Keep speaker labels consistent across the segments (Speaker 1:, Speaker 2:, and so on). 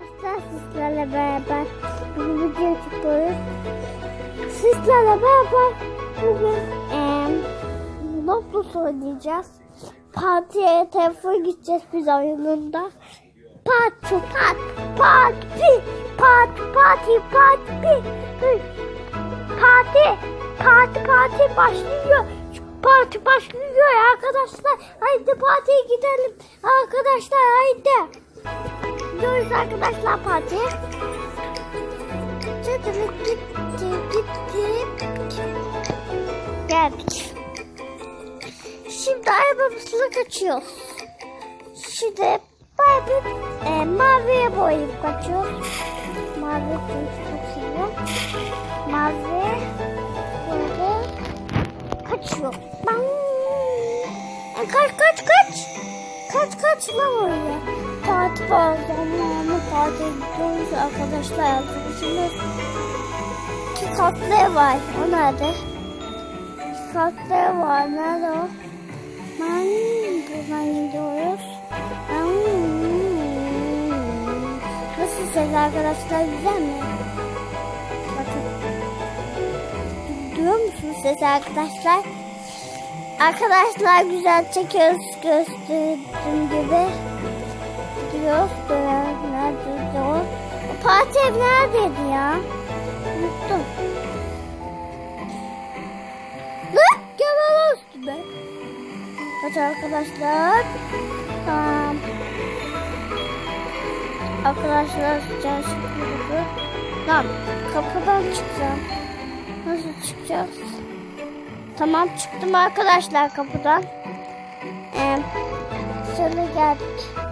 Speaker 1: Hasta sizlerle beraber bir video çıkıyoruz. Sizlerle beraber bugün e, Lotus oynayacağız. Partiye telefon gideceğiz biz oyununda. Parti, pat, parti, parti, parti, parti, parti, parti, parti başlıyor parti başlıyor arkadaşlar. Haydi partiye gidelim arkadaşlar haydi. Gidiyoruz arkadaşlar partiye. Gitti, gitti, gitti. Geldik. Şimdi arabamızla kaçıyoruz. Şimdi bir e, maviye boyayıp kaçıyoruz. Mavi çünkü çok seviyorum. Mavi böyle kaçıyor. Bang! E, kaç kaç kaç. Kaç kaç lan oraya. Parti bazen partiye gidiyoruz arkadaşlar arkadaşımız. İki katlı ev var. O nerede? İki katlı ev var. Nerede o? Ben buradan gidiyoruz. Nasıl ses arkadaşlar güzel mi? Bakın. Duyuyor musunuz ses arkadaşlar? Arkadaşlar güzel çekiyoruz gösterdiğim gibi. Gidiyoruz. Nerede o? O parti ev neredeydi ya? Unuttum. Lan gel üstüme. Kaç arkadaşlar. Tamam. Arkadaşlar sıcak çıkıyordu. Lan kapıdan çıkacağım. Nasıl çıkacağız? Tamam çıktım arkadaşlar kapıdan. Ee, şöyle geldik.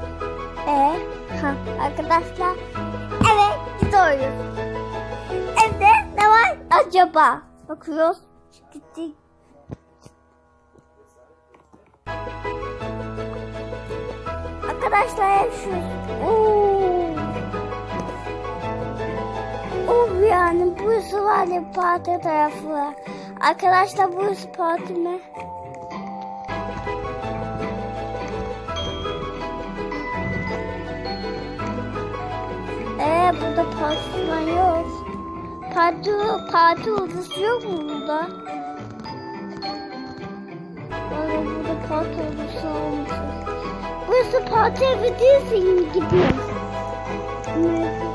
Speaker 1: Ee, ha, arkadaşlar evet gidiyoruz. Evde ne var acaba? Bakıyoruz. Gittik. Arkadaşlar şu. Oo. Oh yani burası var ya parti tarafı. Arkadaşlar burası parti mi? Ee burada parti falan yok. Parti, parti odası yok mu burada? Vallahi burada parti odası olmasın. Burası parti evi değilsin gibi. Neyse.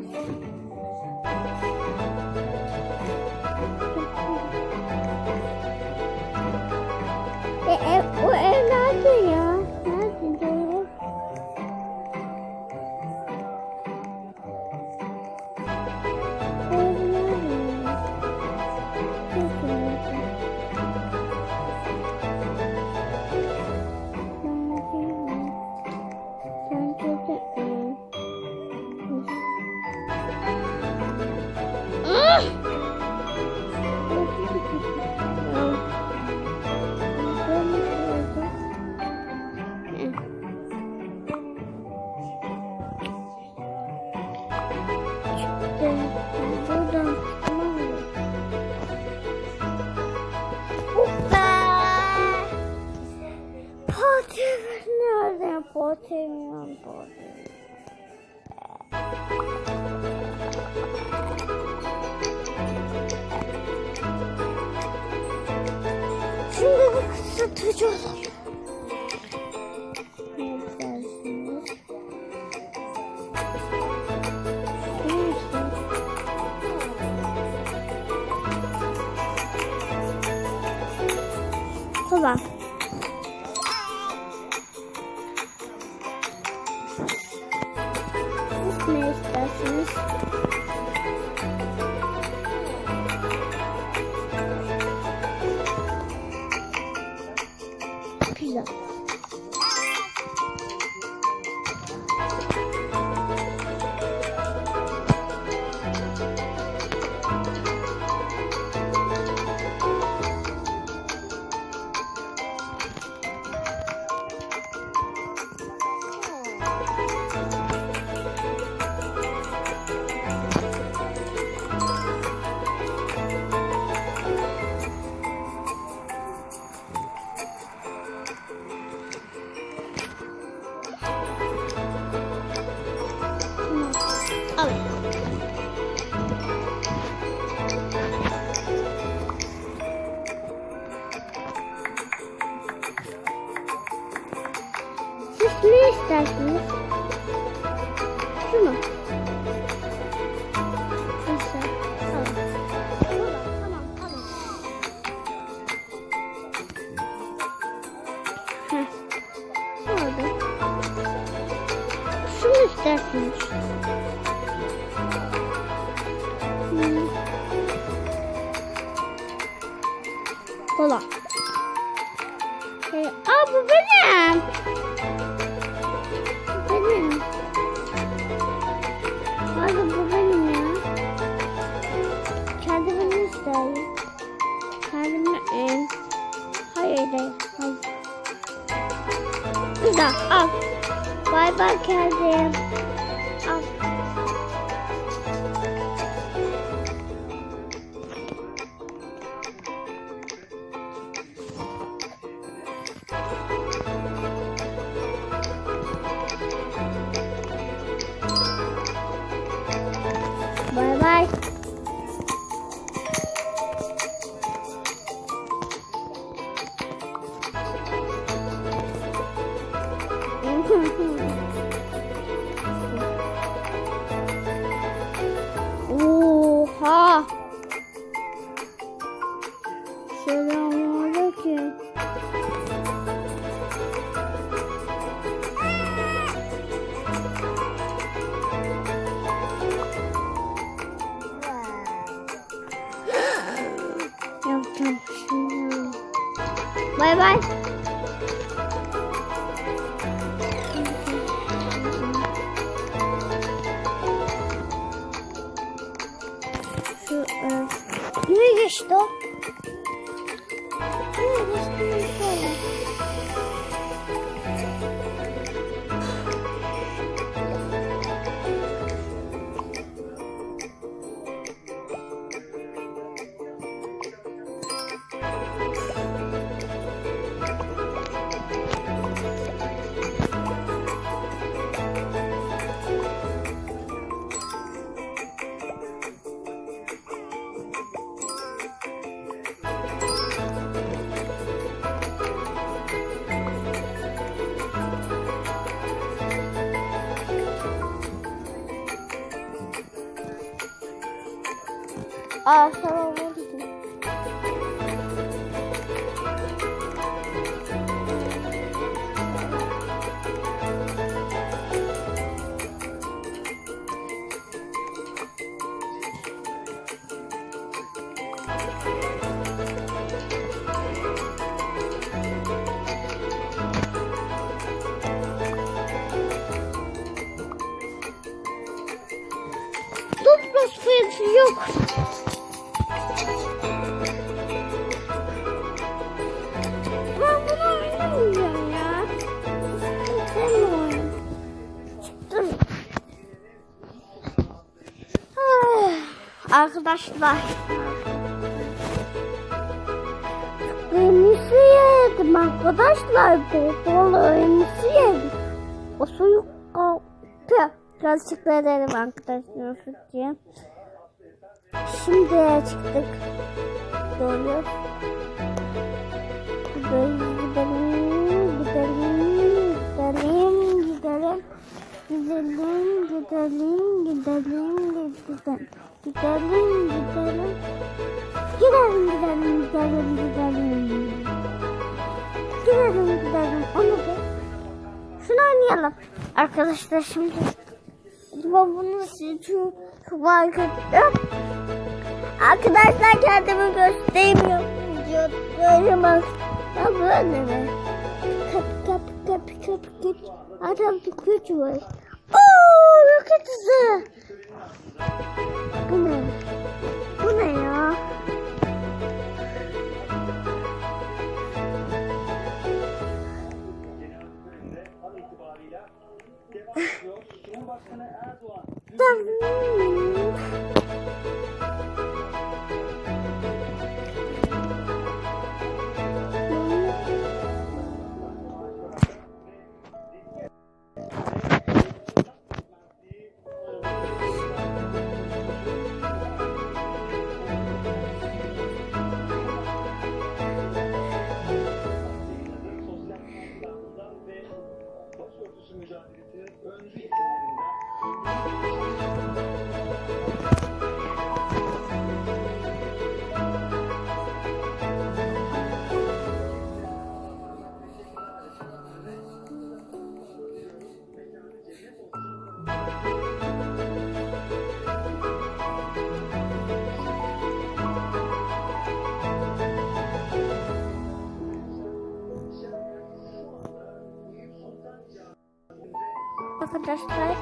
Speaker 1: です。吧。Heh. Oldu. Şunu istersiniz. Hmm. Kola. Ee, aa bu benim. Oh. Bye bye, Kazan. 拜拜。Aa, tamam Arkadaşlar. Emisi yedim arkadaşlar. Bol emisi yedim. O soyuk kalktı. Teşekkür ederim arkadaşlar. Fıtıya. Şimdi çıktık. Doğru. Gidelim, gidelim, gidelim, gidelim, gidelim. Gidelim, gidelim, gidelim, gidelim. Gidelim, gidelim. Gidelim, gidelim, gidelim, gidelim. Gidelim, gidelim. Onu da. Şunu oynayalım. Arkadaşlar şimdi bunu size çok, ettim. Arkadaşlar kendimi gösteremiyorum. Gösteremez. Ya böyle mi? Kap kap kap kap kap. Adam bir güç var. Oo, roket hızı. Bu ne? Bu ne ya? Tamam. Arkadaşlar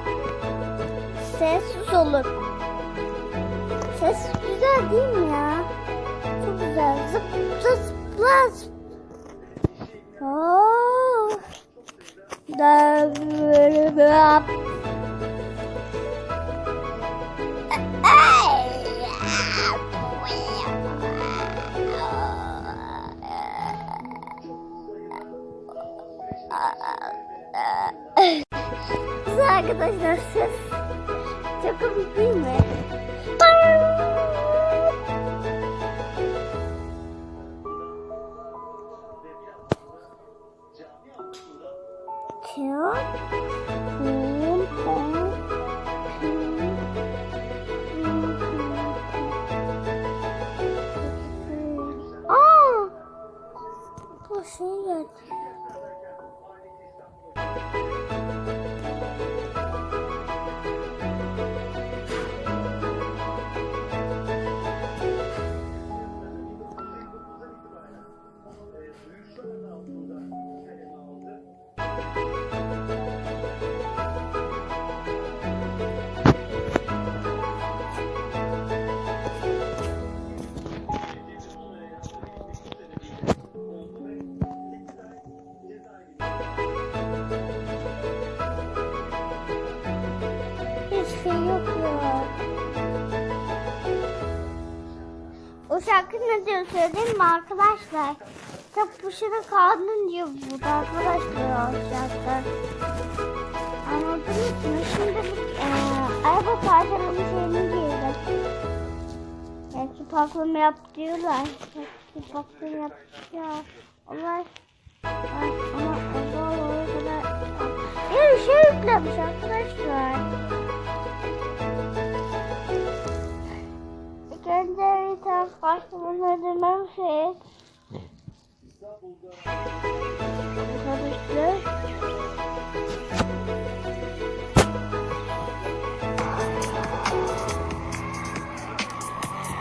Speaker 1: sessiz olun. Ses güzel değil mi ya? Çok güzel. Zıpla zıpla zıpla. Oo. Da böyle böyle. Arkadaşlar ses. Çok komik değil mi? Tiyo. Söyleyeyim mi arkadaşlar? Kitap başına kaldın diyor burada arkadaşlar o şarkı. Anladınız mı? Şimdi e, araba parçalama şeyini giyelim. Belki paklama yap diyorlar. Belki paklama yap ya. Onlar ama ama o kadar bir şey yüklemiş arkadaşlar. Tane paklama ödememişiz. Arkadaşlar.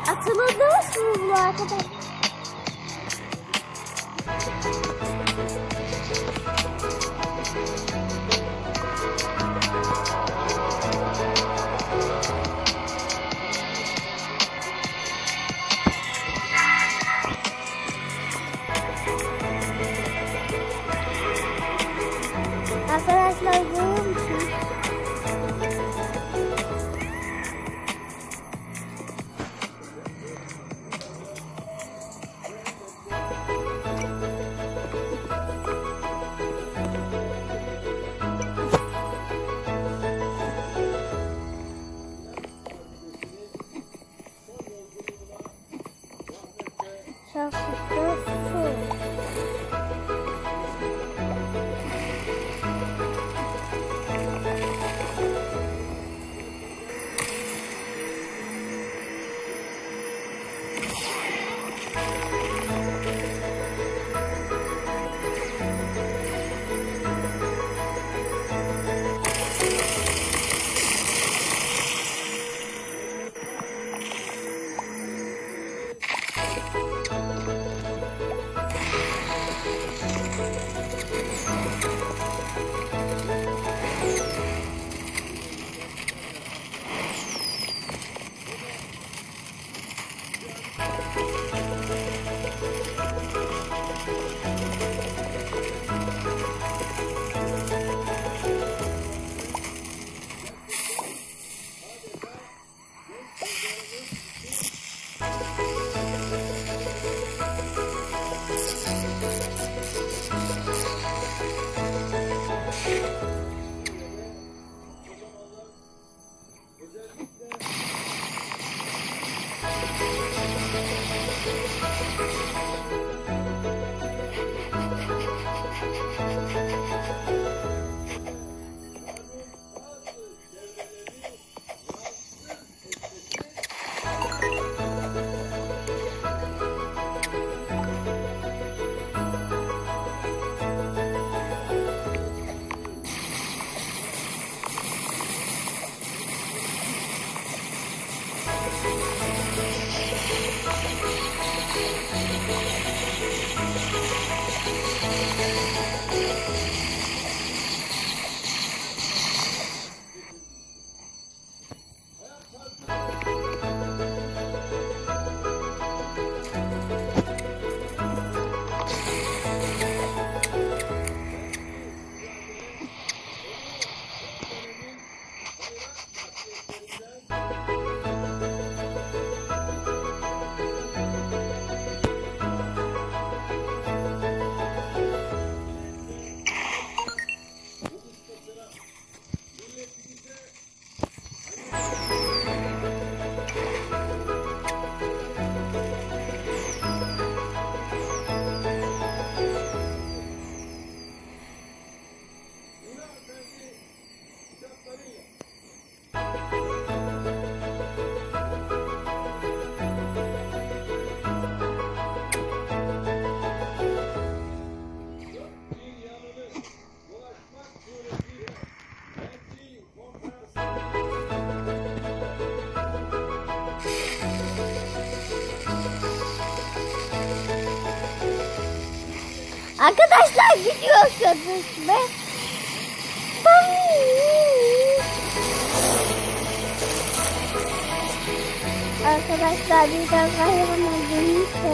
Speaker 1: Hatırladınız mı bu arkadaş? Arkadaşlar Arkadaşlar gidiyorsunuz be. Arkadaşlar bir daha kahraman dönüşte.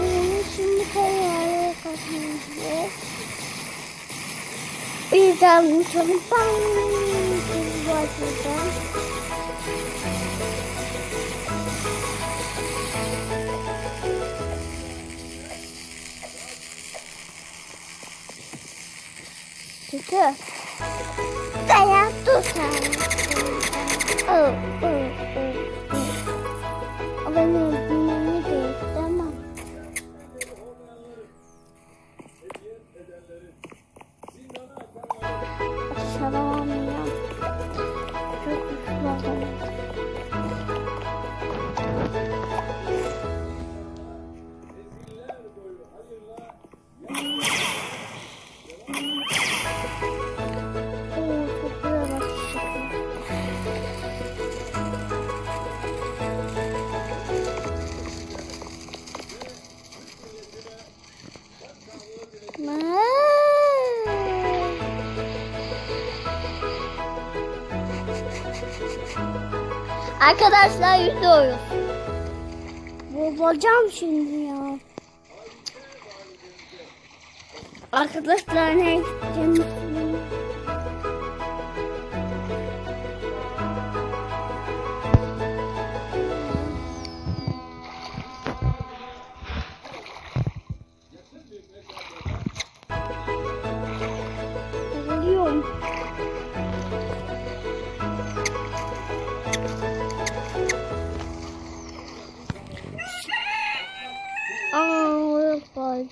Speaker 1: Onu şimdi kararı katmayacağız. Bir uçalım. Bam! Bu açıdan. Kötü. Dayan dur sen. Oh, oh, oh, oh. O benim öldürmemi Arkadaşlar yüzüyoruz. Bozacağım şimdi ya. Arkadaşlar ne gideceğim?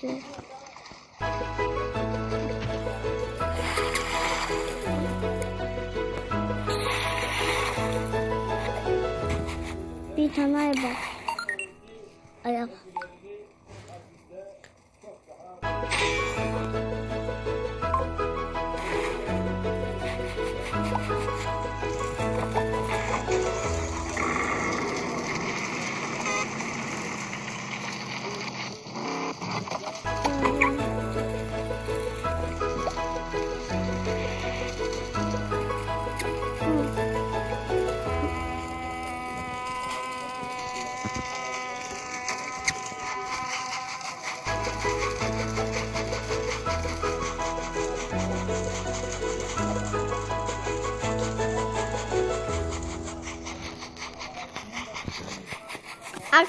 Speaker 1: Yok vardı. Bir tane ay bak.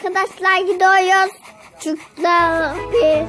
Speaker 1: Arkadaşlar gidiyoruz. Çocuklar bir